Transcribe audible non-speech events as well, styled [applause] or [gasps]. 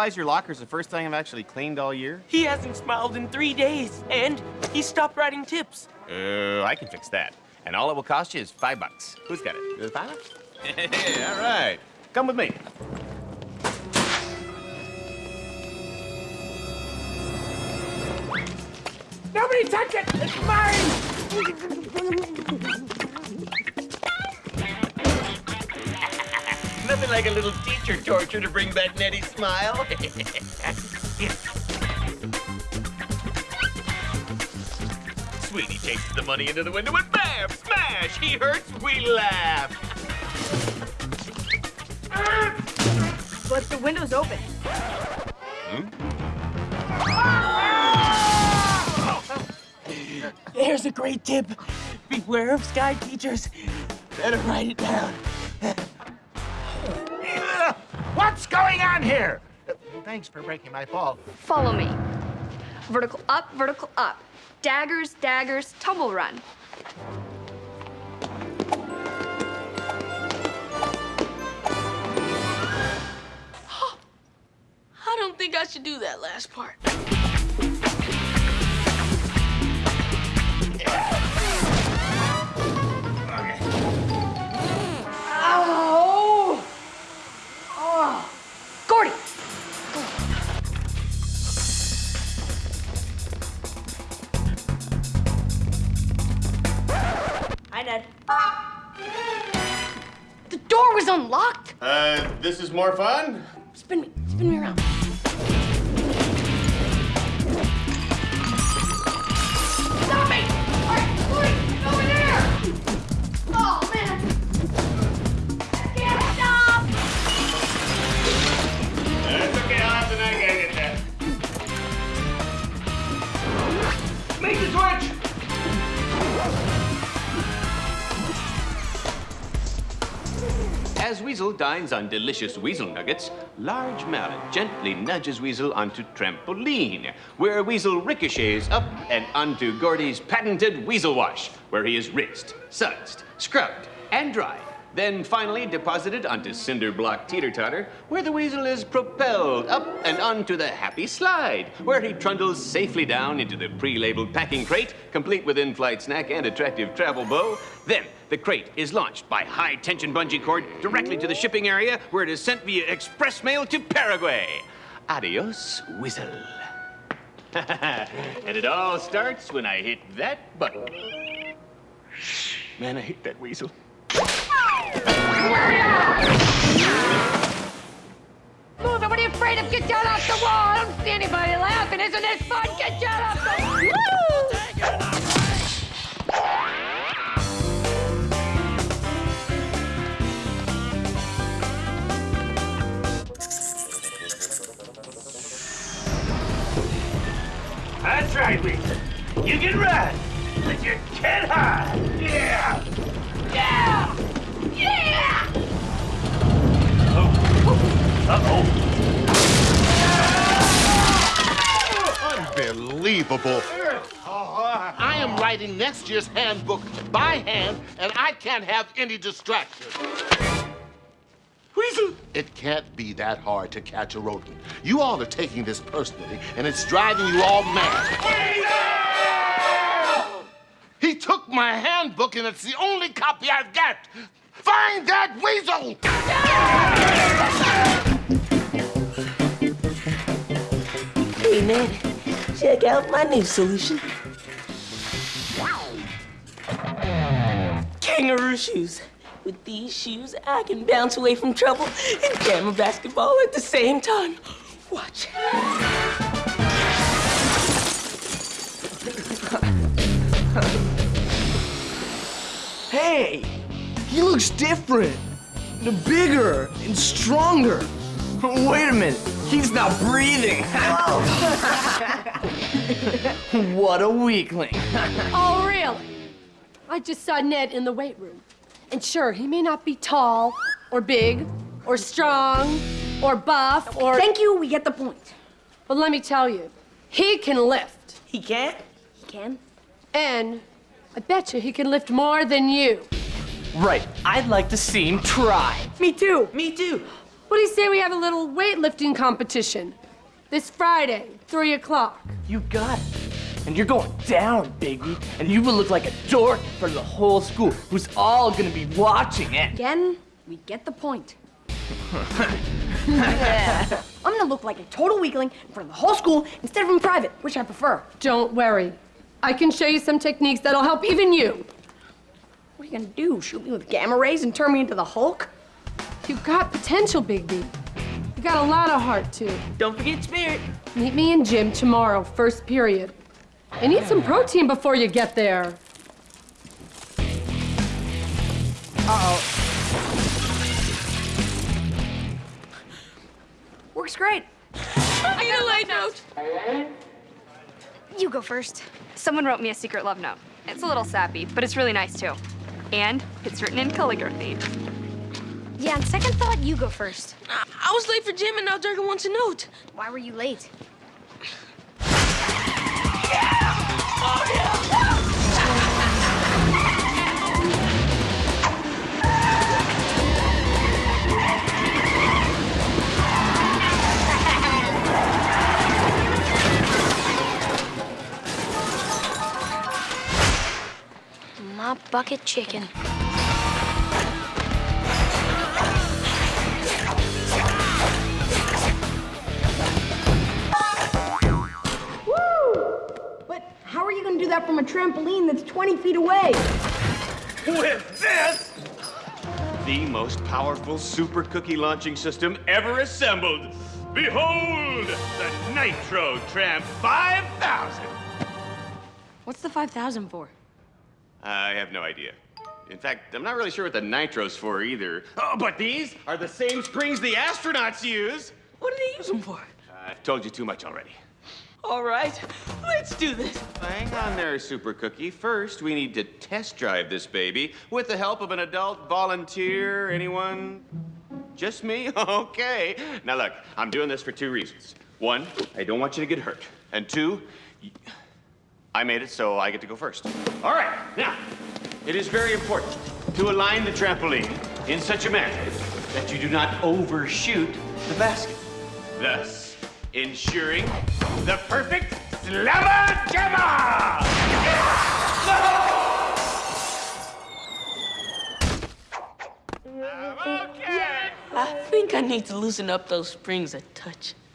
realize your locker's the first thing I've actually cleaned all year? He hasn't smiled in three days, and he stopped writing tips. Uh, I can fix that. And all it will cost you is five bucks. Who's got it? Is it five [laughs] bucks? all right. Come with me. Nobody touch it! It's mine! Like a little teacher torture to bring back Nettie's smile. [laughs] Sweeney takes the money into the window and bam! Smash! He hurts, we laugh. But the window's open. [laughs] There's a great tip. Beware of sky teachers. Better write it down. What's going on here? Thanks for breaking my fall. Follow me. Vertical up, vertical up. Daggers, daggers, tumble run. [gasps] I don't think I should do that last part. The door was unlocked. Uh, this is more fun? Spin me, spin me around. As Weasel dines on delicious weasel nuggets, Large Mallet gently nudges Weasel onto trampoline, where Weasel ricochets up and onto Gordy's patented Weasel Wash, where he is rinsed, sudsed, scrubbed, and dried. Then finally deposited onto Cinder Block Teeter Totter, where the Weasel is propelled up and onto the Happy Slide, where he trundles safely down into the pre-labeled packing crate, complete with in-flight snack and attractive travel bow. Then the crate is launched by high-tension bungee cord directly to the shipping area, where it is sent via express mail to Paraguay. Adios, Weasel. [laughs] and it all starts when I hit that button. Man, I hate that weasel. Move it! What are you afraid of? Get down off the wall! I don't see anybody laughing. Isn't this fun? Get down off the wall! That's right, Weasel. You can run, but you can't hide. Yeah! Yeah! Yeah! Unbelievable. I am writing next year's handbook by hand, and I can't have any distractions. Weasel! It can't be that hard to catch a rodent. You all are taking this personally, and it's driving you all mad. He took my handbook, and it's the only copy I've got. Find that weasel! Hey, man, check out my new solution. Kangaroo shoes. With these shoes, I can bounce away from trouble and jam a basketball at the same time. Watch. Hey, he looks different. The bigger and stronger. [laughs] Wait a minute, he's not breathing. [laughs] what a weakling. Oh, really? I just saw Ned in the weight room. And sure, he may not be tall, or big, or strong, or buff, or... Thank you, we get the point. But let me tell you, he can lift. He can't? He can. And I bet you he can lift more than you. Right, I'd like to see him try. Me too. Me too. What do you say we have a little weightlifting competition? This Friday, 3 o'clock. You got it. And you're going down, Bigby. And you will look like a dork for the whole school, who's all gonna be watching it. Again, we get the point. [laughs] yeah. I'm gonna look like a total weakling in front of the whole school instead of in private, which I prefer. Don't worry. I can show you some techniques that'll help even you. What are you gonna do? Shoot me with gamma rays and turn me into the Hulk? You've got potential, Bigby. You got a lot of heart, too. Don't forget Spirit. Meet me in gym tomorrow, first period. I need some protein before you get there. Uh-oh. Works great. I need a light note. You go first. Someone wrote me a secret love note. It's a little sappy, but it's really nice too. And it's written in calligraphy. Yeah, on second thought, you go first. I, I was late for gym and now Durga wants a note. Why were you late? [laughs] My bucket chicken. A trampoline that's 20 feet away? With this, the most powerful super cookie launching system ever assembled. Behold, the Nitro Tramp 5000. What's the 5,000 for? I have no idea. In fact, I'm not really sure what the nitro's for either. Oh, but these are the same springs the astronauts use. What do they use them for? I've told you too much already. All right, let's do this. Hang on there, Super Cookie. First, we need to test drive this baby with the help of an adult volunteer. Anyone? Just me? [laughs] Okay. Now, look, I'm doing this for two reasons. One, I don't want you to get hurt. And two, I made it, so I get to go first. All right, now, it is very important to align the trampoline in such a manner that you do not overshoot the basket, thus ensuring the perfect slammer jammer! Okay. I think I need to loosen up those springs a touch.